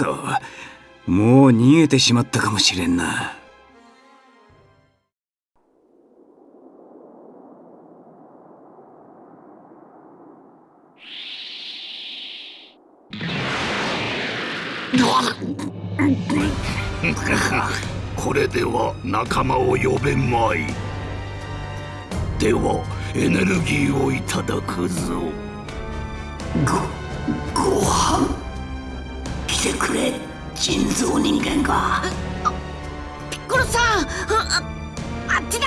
そもう逃げてしまったかもしれんな。これでは仲間を呼べまい。ではエネルギーをいただくぞ。ごご飯来てくれ人造人間が。ピッコロさんああっちだ。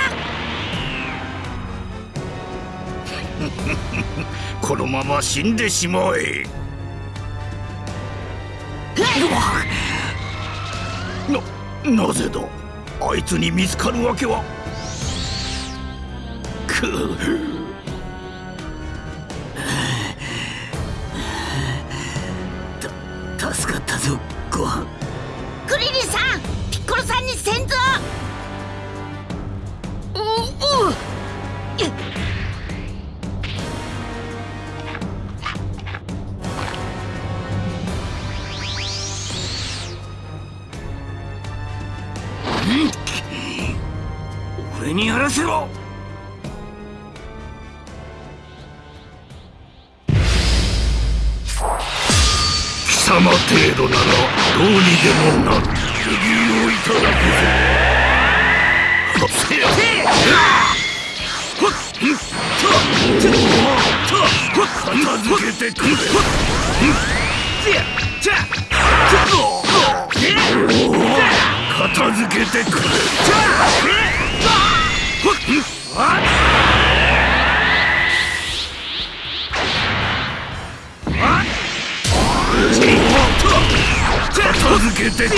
このまま死んでしまえ。ななぜだ？あいつに見つかるわけは。くっぞご飯。クリリンさんピッコロさんに先祖ううっ俺にやらせろ様程度ならどうにでもなる次をいただくぞせやほっんた片付けてくれ片付けてくれ片付けて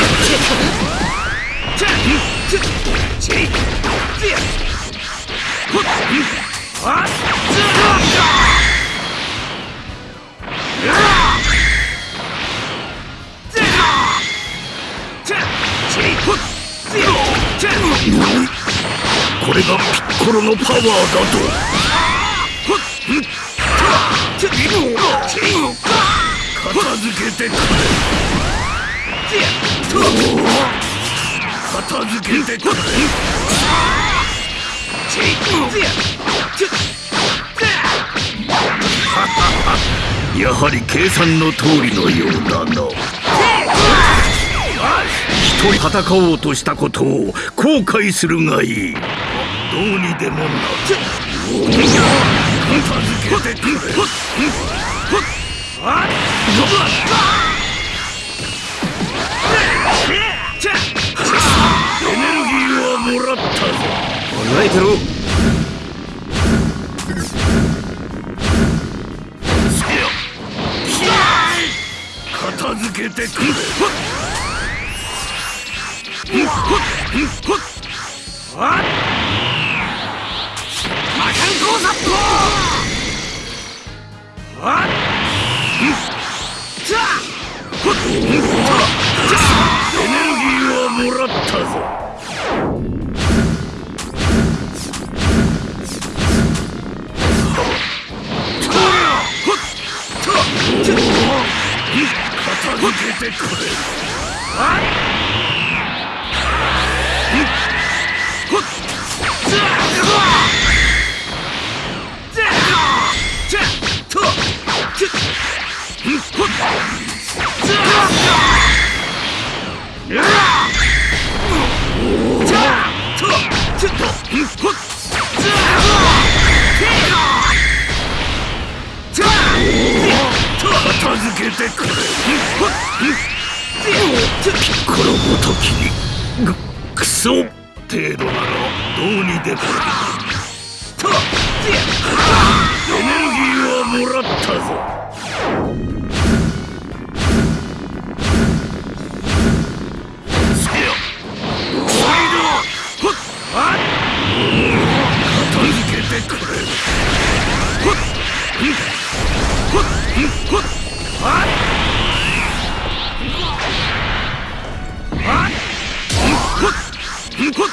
これがピッコロのパワーだと。片付けてくれ片付けてくれやはり計算の通りのようだな。一人戦おうとしたことを後悔するがいい。どうにでもな片付けてくれ。えてろ。エネルギーはもらったぞけてくれ片付けてくれピッコロごときに。ぐクソ程度ならどうにでも。エネルギーはもらったぞ。せよ。スピードほっあ片付けてくれ。は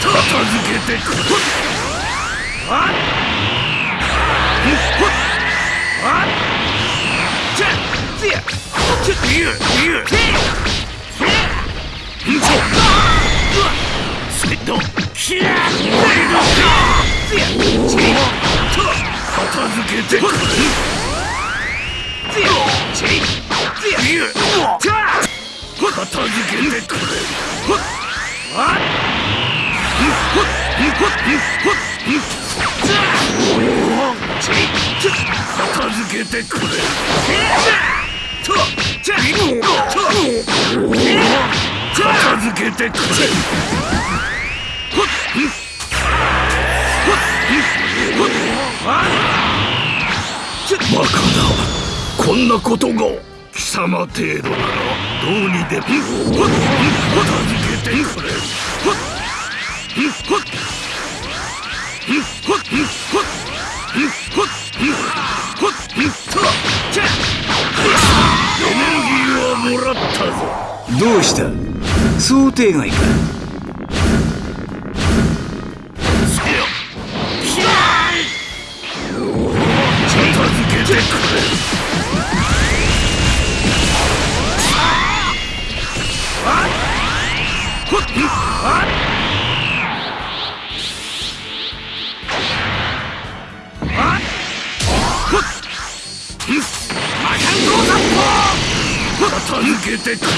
た片付けてくれ片付けてくれあっほっほっほっじゃちち片付けてくれとじゃと片付けてくれほっほっほっあバカだこんなことが貴様程度ならどうにでも。片付けてくれどうした想定外かせよきゃ片付けてくれあっほっあっけてくれ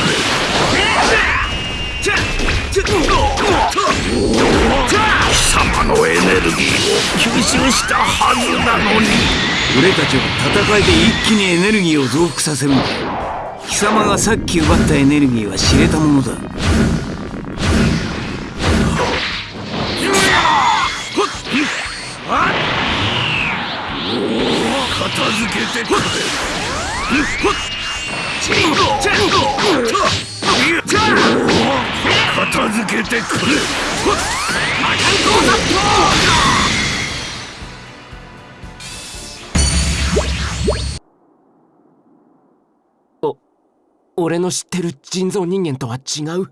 貴様のエネルギーを吸収したはずなのに。俺たちは戦いで一気にエネルギーを増幅させるんだ貴様がさっき奪ったエネルギーは知れたものだ。ほっあっ片付けてくれ片付けてくれ魔漢道殺法俺の知ってる人造人間とは違う？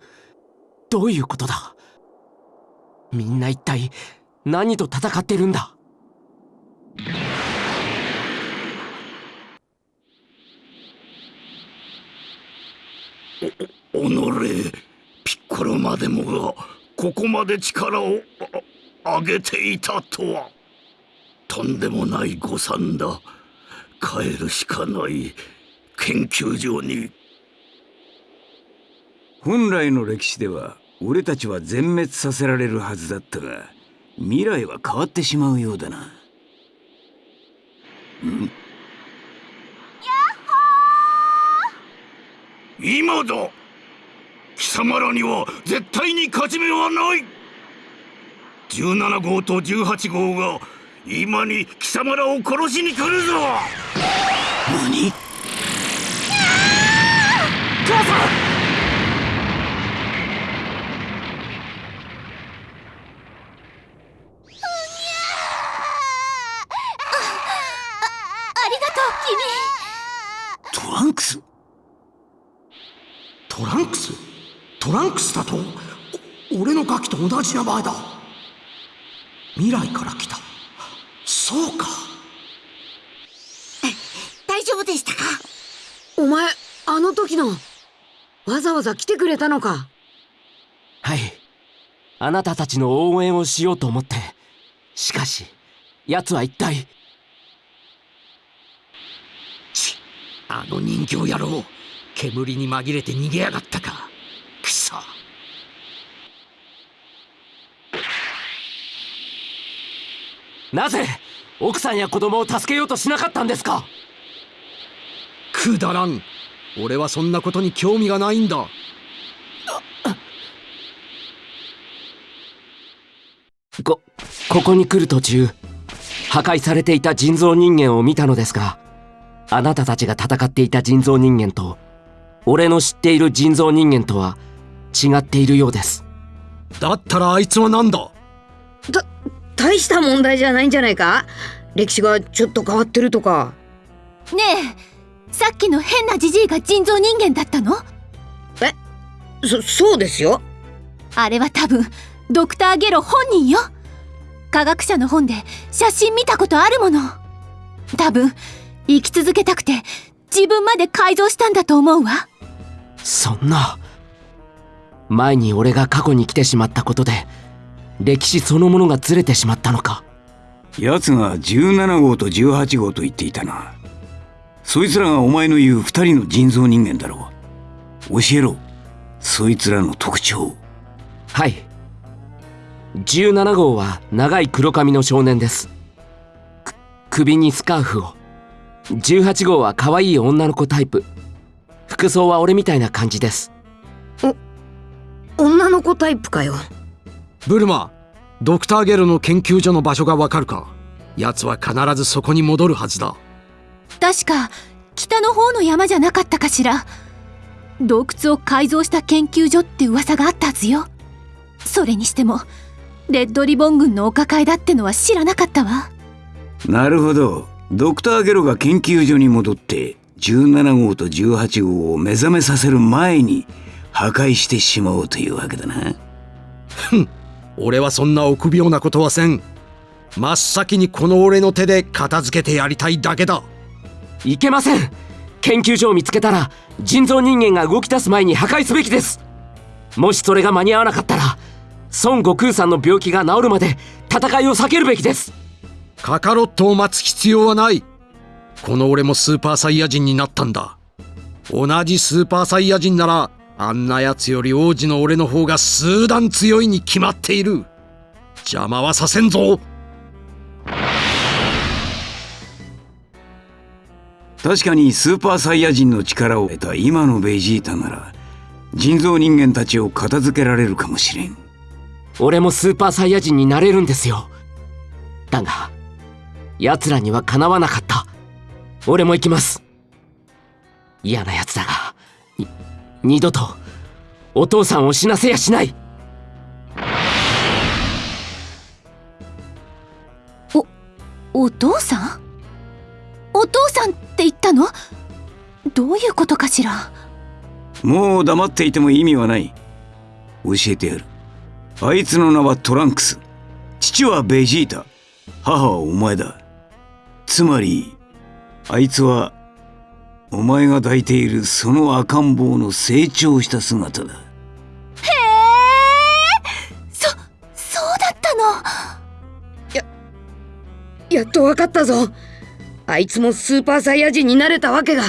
どういうことだ？みんな一体何と戦ってるんだ？おのれピッコロまでもがここまで力を上げていたとはとんでもない誤算だ帰るしかない研究所に本来の歴史では俺たちは全滅させられるはずだったが未来は変わってしまうようだなん今だ貴様らには絶対に勝ち目はない。17号と18号が今に貴様らを殺しに来るぞ。何ありがとうトランクストランクストランクスだとお俺のガキと同じ名前だ。未来から来た。そうか。君大丈夫でしたか？お前あの時のわざわざ来てくれたのか？はい。あなたたちの応援をしようと思って。しかし奴は一体。ちあの人形野郎煙に紛れて逃げやがったかくそなぜ奥さんや子供を助けようとしなかったんですか？くだらん。俺はそんなことに興味がないんだ。こここに来る途中破壊されていた人造人間を見たのですがあなたたちが戦っていた人造人間と俺の知っている人造人間とは違っているようです。だったらあいつは何だ？た大した問題じゃないんじゃないか？歴史がちょっと変わってるとか。ねえさっきの変なジジイが人造人間だったの？そそうですよ。あれは多分ドクター・ゲロ本人よ。科学者の本で写真見たことあるもの。多分生き続けたくて自分まで改造したんだと思うわ。そんな。前に俺が過去に来てしまったことで歴史そのものがずれてしまったのか。奴が17号と18号と言っていたな。そいつらがお前の言う二人の人造人間だろう。教えろ。そいつらの特徴。はい。17号は長い黒髪の少年です。く首にスカーフを。18号は可愛い女の子タイプ。服装は俺みたいな感じです。女の子タイプかよブルマドクターゲロの研究所の場所がわかるか？奴は必ずそこに戻るはずだ。確か北の方の山じゃなかったかしら。洞窟を改造した研究所って噂があったはずよ。それにしてもレッドリボン軍のお抱えだってのは知らなかったわ。なるほど。ドクターゲロが研究所に戻って17号と18号を目覚めさせる前に破壊してしまおうというわけだな俺はそんな臆病なことはせん。真っ先にこの俺の手で片付けてやりたいだけだ。いけません。研究所を見つけたら人造人間が動き出す前に破壊すべきです。もしそれが間に合わなかったら孫悟空さんの病気が治るまで戦いを避けるべきです。カカロットを待つ必要はない。この俺もスーパーサイヤ人になったんだ。同じスーパーサイヤ人ならあんな奴より王子の俺の方が数段強いに決まっている。邪魔はさせんぞ。確かにスーパーサイヤ人の力を得た今のベジータなら人造人間たちを片付けられるかもしれん。俺もスーパーサイヤ人になれるんですよ。だが奴らにはかなわなかった。俺も行きます。嫌な奴だが。に二度とお父さんを死なせやしない。お父さん？お父さんって言ったの？どういうことかしら？もう黙っていても意味はない。教えてやる。あいつの名はトランクス。父はベジータ。母はお前だ。つまりあいつはお前が抱いているその赤ん坊の成長した姿だ。へえ。そそうだったの。やっとわかったぞ。あいつもスーパーサイヤ人になれたわけが。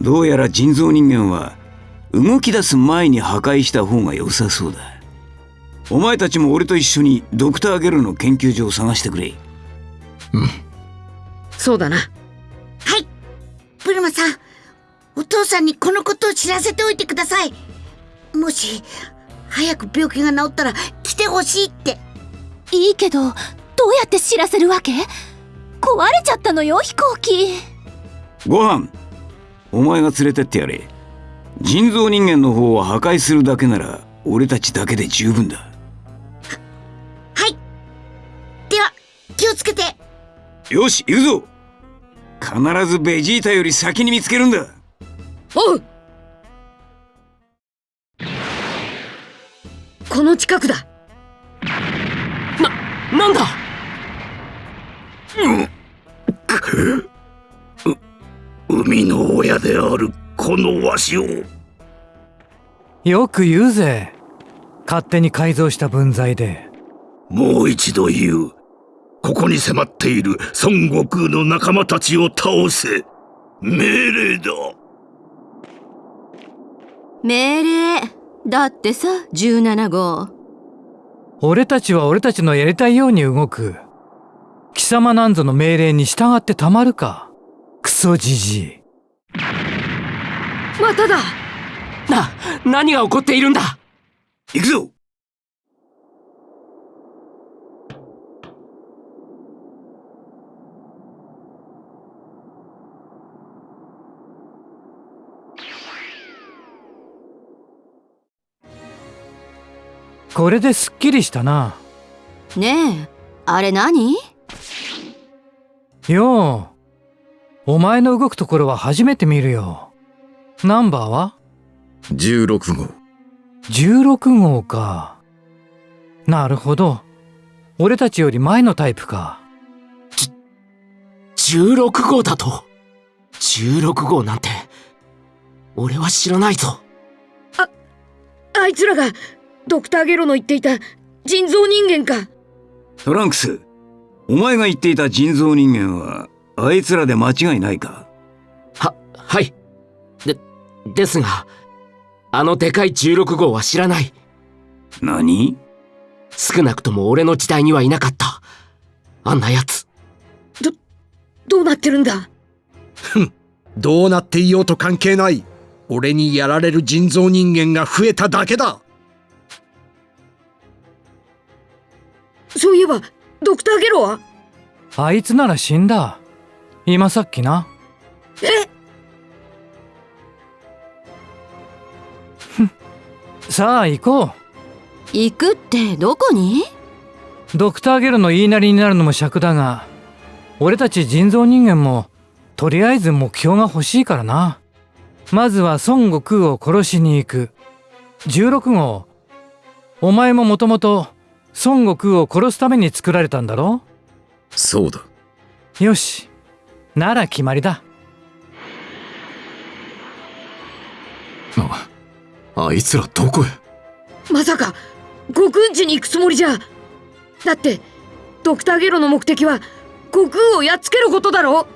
どうやら人造人間は動き出す前に破壊した方が良さそうだ。お前たちも俺と一緒にドクター・ゲルの研究所を探してくれ。そうだな。はいブルマさんお父さんにこのことを知らせておいてください。もし早く病気が治ったら来てほしいって。いいけどどうやって知らせるわけ？壊れちゃったのよ飛行機。ご飯お前が連れてってやれ。人造人間の方を破壊するだけなら俺たちだけで十分だ。はい。では気をつけて。よし行くぞ必ずベジータより先に見つけるんだ。おう。この近くだ。ななんだ？生みの親であるこのわしを。よく言うぜ。勝手に改造した分際で。もう一度言うここに迫っている孫悟空の仲間たちを倒せ。命令だ。命令。だってさ17号。俺たちは俺たちのやりたいように動く。貴様なんぞの命令に従ってたまるか。クソじじい。まただ。な何が起こっているんだ。行くぞこれですっきりしたなねえあれ何？ようお前の動くところは初めて見るよナンバーは？16号16号か。なるほど。俺たちより前のタイプか。16号だと ?16 号なんて、俺は知らないぞ。あいつらがドクターゲロの言っていた人造人間かトランクス、お前が言っていた人造人間は、あいつらで間違いないか？は、はい。で、ですが、あのでかい16号は知らない。何？少なくとも俺の時代にはいなかった。あんな奴。どうなってるんだ？どうなっていようと関係ない。俺にやられる人造人間が増えただけだ。そういえばドクターゲロは？あいつなら死んだ。今さっきな。え？さあ行こう。行くってどこに？ドクターゲルの言いなりになるのも尺だが、俺たち人造人間も、とりあえず目標が欲しいからな。まずは孫悟空を殺しに行く。16号、お前ももともと孫悟空を殺すために作られたんだろ？そうだよし。なら決まりだ。ああいつらどこへ？まさか悟空んちに行くつもりじゃだってドクターゲロの目的は悟空をやっつけることだろ？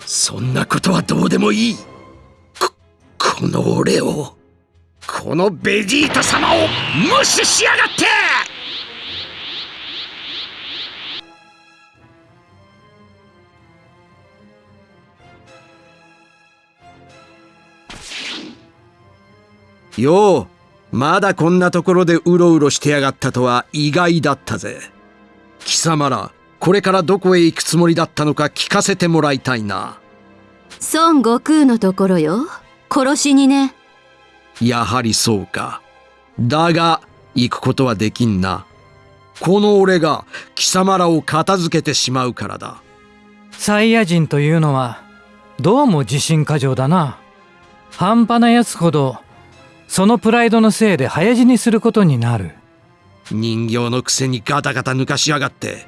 そんなことはどうでもいい。こ、この俺を、このベジータ様を無視しやがっよう、まだこんなところでうろうろしてやがったとは意外だったぜ。貴様ら、これからどこへ行くつもりだったのか聞かせてもらいたいな。孫悟空のところよ殺しにねやはりそうか。だが、行くことはできんな。この俺が貴様らを片付けてしまうからだ。サイヤ人というのは、どうも自信過剰だな。半端な奴ほど、そのプライドのせいで早死にすることになる。人形のくせにガタガタ抜かしやがって。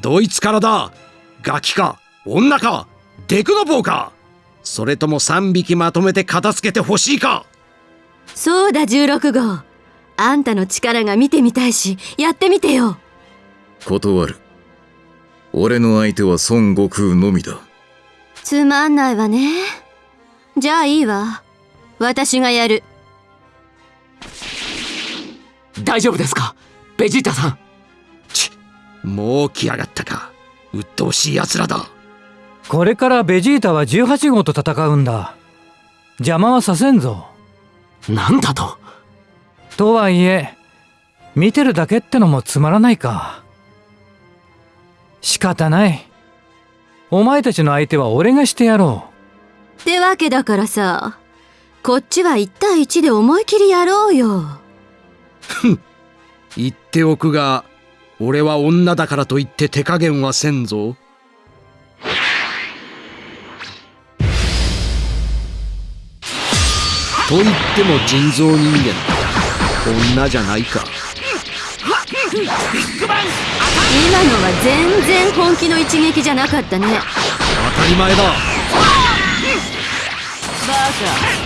どいつからだ。ガキか。女か。デクノボーか。それとも3匹まとめて片付けてほしいか。そうだ16号。あんたの力が見てみたいしやってみてよ。断る。俺の相手は孫悟空のみだ。つまんないわね。じゃあいいわ。私がやる大丈夫ですか？ベジータさん。ち、もう来やがったか。鬱陶しい奴らだ。これからベジータは18号と戦うんだ。邪魔はさせんぞ。なんだと？とはいえ、見てるだけってのもつまらないか。仕方ない。お前たちの相手は俺がしてやろってわけだからさこっちは1対1で思い切りやろうよ。言っておくが、俺は女だからといって手加減はせんぞ。と言っても人造人間。女じゃないか。今のは全然本気の一撃じゃなかったね。当たり前だ。バ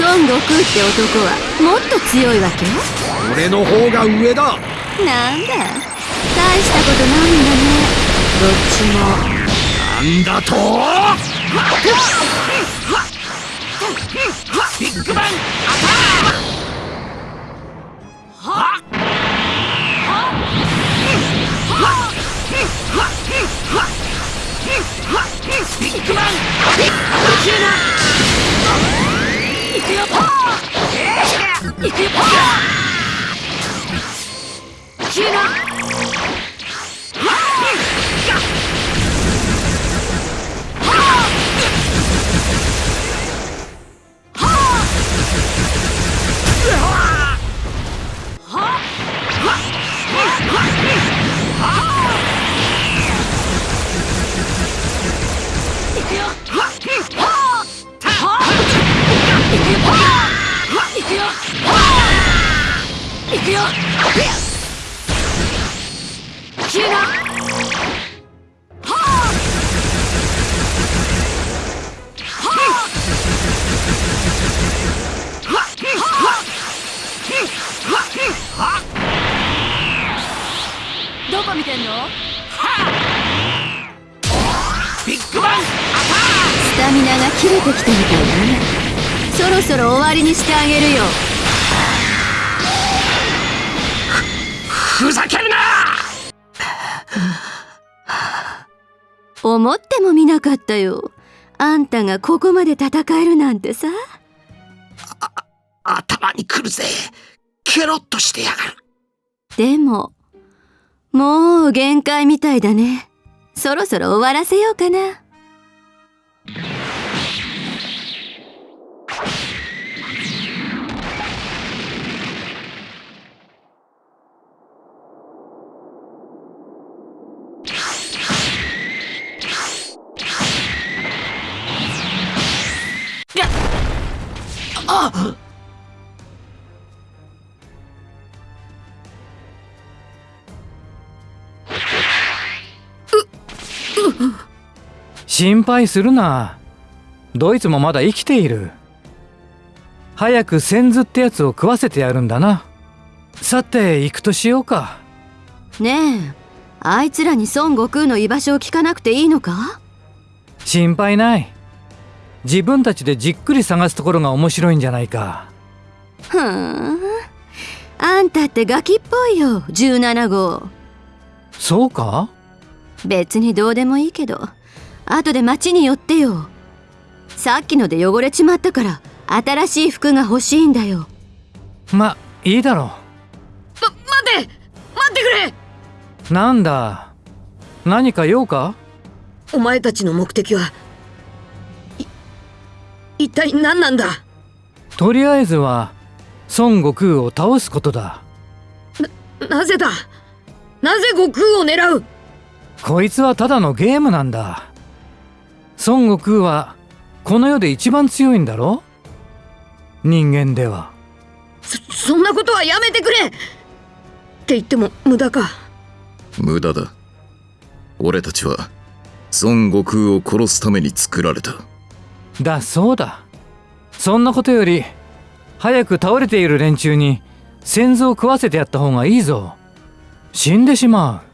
孫悟空って男はもっと強いわけ？俺の方が上だ。なんだ？大したことないんだね。どっちも。なんだと？ビッグバンビッグバンど思ってもみなかったよ。あんたがここまで戦えるなんてさ。頭に来るぜ。ケロッとしてやがる。でももう限界みたいだね。そろそろ終わらせようかな心配するな。ドイツもまだ生きている。早く先頭ってやつを食わせてやるんだな。さて行くとしようか。ねえあいつらに孫悟空の居場所を聞かなくていいのか？心配ない。自分たちでじっくり探すところが面白いんじゃないか。ふーん。あんたってガキっぽいよ17号。そうか？別にどうでもいいけど後で町に寄ってよ。さっきので汚れちまったから新しい服が欲しいんだよ。まいいだろま待って待ってくれ。うなんだ何か用か？お前たちの目的はい一体何なんだ？とりあえずは孫悟空を倒すことだ。なぜだ？なぜ悟空を狙う？こいつはただのゲームなんだ孫悟空はこの世で一番強いんだろ？人間では。そそんなことはやめてくれ！って言っても無駄か。無駄だ。俺たちは孫悟空を殺すために作られた。だそうだ。そんなことより早く倒れている連中に先祖を食わせてやった方がいいぞ。死んでしまう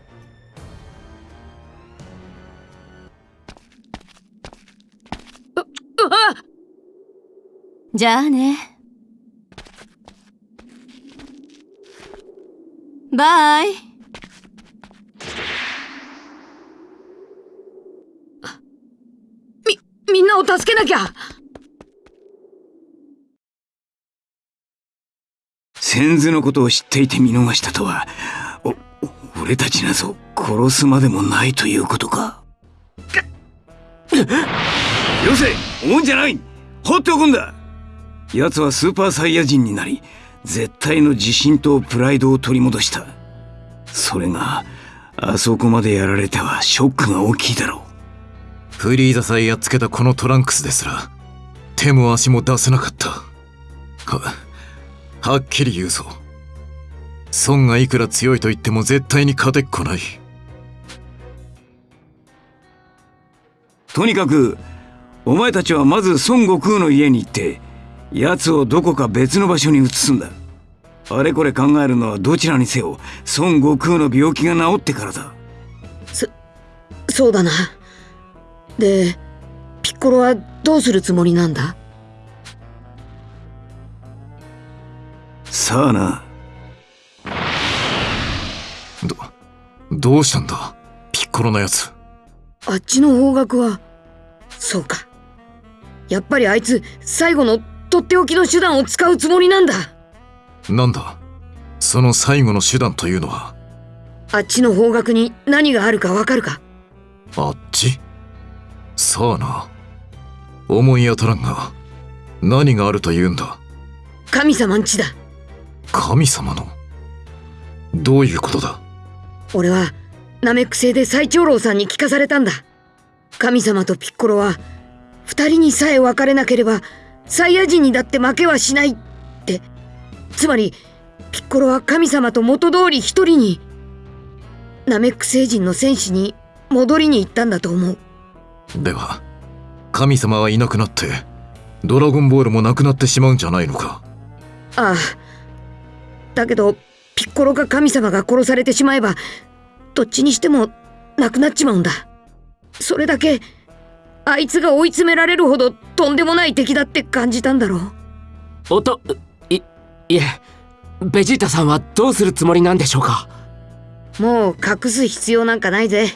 うわっじゃあね。バイ。みみんなを助けなきゃ。先祖のことを知っていて見逃したとはお俺たちなぞ殺すまでもないということか。よせ思うんじゃない。放っておくんだ。奴はスーパーサイヤ人になり絶対の自信とプライドを取り戻した。それがあそこまでやられてはショックが大きいだろう。フリーザさえやっつけたこのトランクスですら手も足も出せなかった。ははっきり言うぞ。孫がいくら強いと言っても絶対に勝てっこない。とにかくお前たちはまず孫悟空の家に行って奴をどこか別の場所に移すんだ。あれこれ考えるのはどちらにせよ孫悟空の病気が治ってからだ。そうだな。でピッコロはどうするつもりなんだ？さあな。どどうしたんだ？ピッコロのやつ。あっちの方角はそうかやっぱりあいつ最後のとっておきの手段を使うつもりなんだ。なんだ？その最後の手段というのは？あっちの方角に何があるかわかるか？あっち？さあな。思い当たらんが。何があるというんだ？神様んちだ。神様の？どういうことだ？俺はナメック星で最長老さんに聞かされたんだ。神様とピッコロは二人にさえ別れなければサイヤ人にだって負けはしないって。つまりピッコロは神様と元通り一人にナメック星人の戦士に戻りに行ったんだと思う。では神様はいなくなってドラゴンボールもなくなってしまうんじゃないのか？ああ。だけどピッコロか神様が殺されてしまえばどっちにしてもなくなっちまうんだ。それだけあいつが追い詰められるほどとんでもない敵だって感じたんだろう。おといいえベジータさんはどうするつもりなんでしょうか？もう隠す必要なんかないぜ。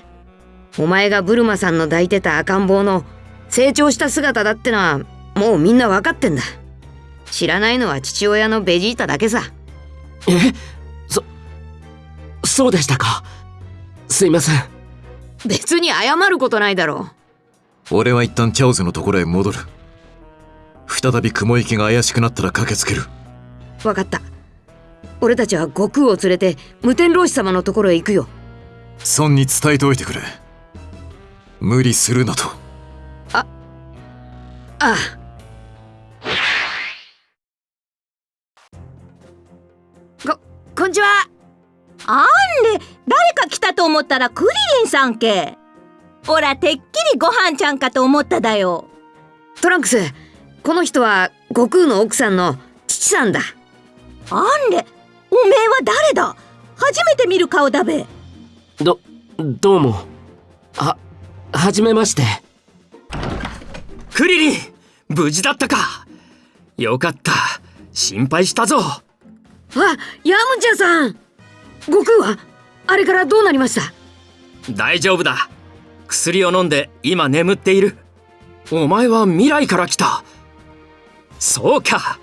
お前がブルマさんの抱いてた赤ん坊の成長した姿だってのはもうみんな分かってんだ。知らないのは父親のベジータだけさ。えそそうでしたか。すいません。別に謝ることないだろ俺は一旦チャオズのところへ戻る。再び雲行きが怪しくなったら駆けつける。う分かった。俺たちは悟空を連れて無天老師様のところへ行くよ。孫に伝えておいてくれ。無理するなと。ああ。ここんにちは。あんれ誰か来たと思ったらクリリンさんけおらてっきりご飯ちゃんかと思っただよ。トランクスこの人は悟空の奥さんの父さんだ。あんれおめえは誰だ？初めて見る顔だべ。どどうも。ははじめまして。クリリン無事だったか。よかった。心配したぞ。あヤムチャさん。悟空はあれからどうなりました？大丈夫だ薬を飲んで今眠っている。お前は未来から来た。そうか。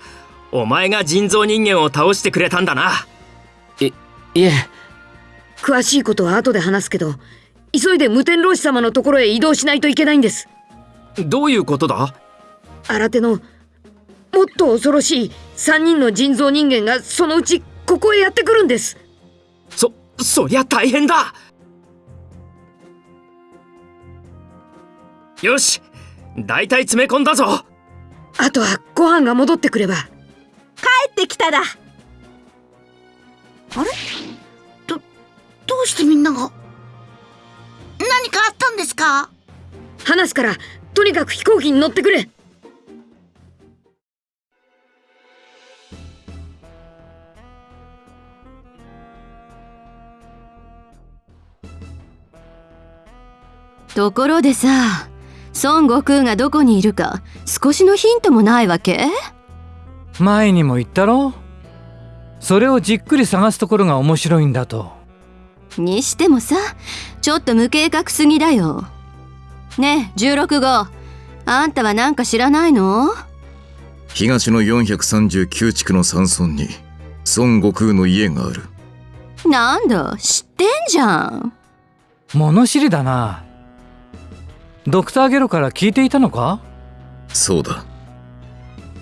お前が人造人間を倒してくれたんだな。いいえ。詳しいことは後で話すけど急いで無天老師様のところへ移動しないといけないんです。どういうことだ？新手のもっと恐ろしい3人の人造人間がそのうちここへやってくるんです。そそりゃ大変だよし大体詰め込んだぞ。あとはご飯が戻ってくれば。帰ってきただ。あれ？どどうしてみんなが？何かあったんですか？話すからとにかく飛行機に乗ってくれ。ところでさ孫悟空がどこにいるか少しのヒントもないわけ？前にも言ったろ？それをじっくり探すところが面白いんだと。にしてもさちょっと無計画すぎだよ。ねえ16号あんたはなんか知らないの？東の439地区の山村に孫悟空の家がある。なんだ知ってんじゃん。物知りだなドクターゲロから聞いていたのか？そうだ。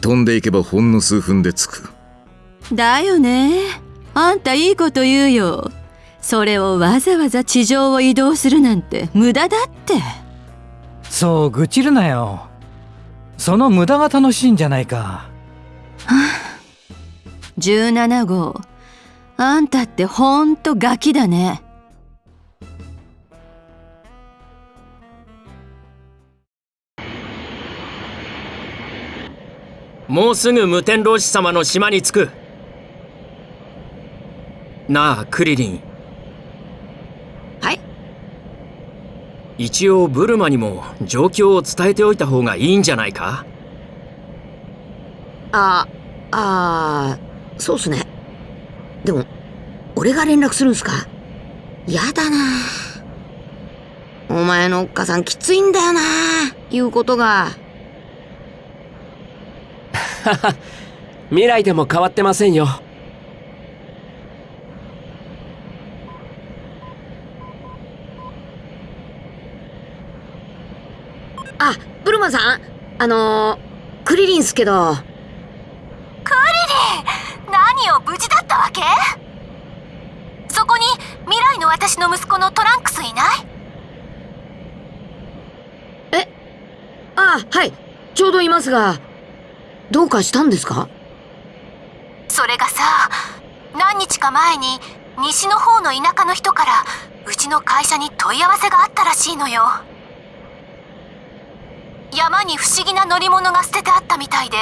飛んでいけばほんの数分で着く。だよね。あんたいいこと言うよ。それをわざわざ地上を移動するなんて無駄だって。そう愚痴るなよ。その無駄が楽しいんじゃないか。17号。あんたってほんとガキだねもうすぐ無天老師様の島に着く。なあクリリン。はい。一応ブルマにも状況を伝えておいた方がいいんじゃないか？ああーそうっすね。でも俺が連絡するんすか？やだな。お前のおっかさんきついんだよな言うことが 未来でも変わってませんよ。あブルマさん。あのー、クリリンすけど。クリリン何を無事だったわけ？そこに未来の私の息子のトランクスいない？え？あはい。ちょうどいますがどうかしたんですか？それがさ何日か前に西の方の田舎の人からうちの会社に問い合わせがあったらしいのよ。山に不思議な乗り物が捨ててあったみたいで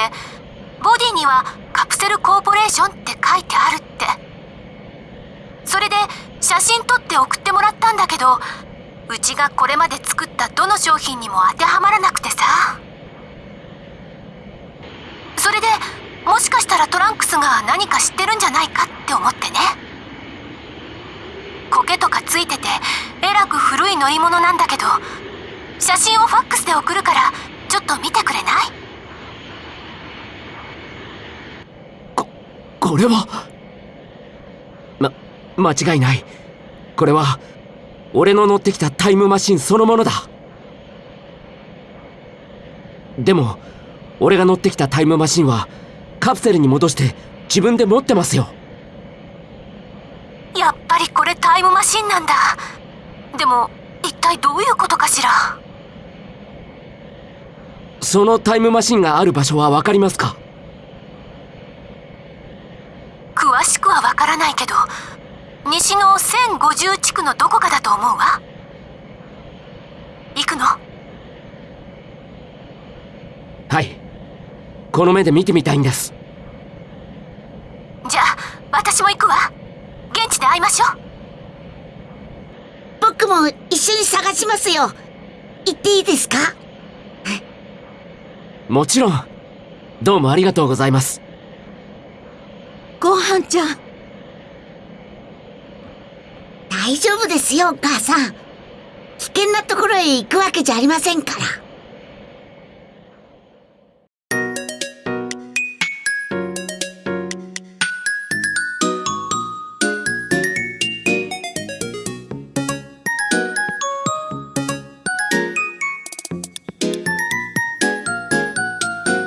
ボディにはカプセルコーポレーションって書いてあるって。それで写真撮って送ってもらったんだけどうちがこれまで作ったどの商品にも当てはまらなくてさ。それでもしかしたらトランクスが何か知ってるんじゃないかって思ってね。苔とかついててえらく古い乗り物なんだけど写真をファックスで送るからちょっと見てくれない？ここれは？ま間違いない。これは俺の乗ってきたタイムマシンそのものだ。でも俺が乗ってきたタイムマシンはカプセルに戻して自分で持ってますよ。やっぱりこれタイムマシンなんだ。でも一体どういうことかしら？そのタイムマシンがある場所は分かりますか？詳しくは分からないけど西の1050地区のどこかだと思うわ。行くのはいこの目で見てみたいんです。じゃあ私も行くわ。現地で会いましょう。僕も一緒に探しますよ。行っていいですか？もちろん。どうもありがとうございます。ごはんちゃん。大丈夫ですよお母さん。危険なところへ行くわけじゃありませんから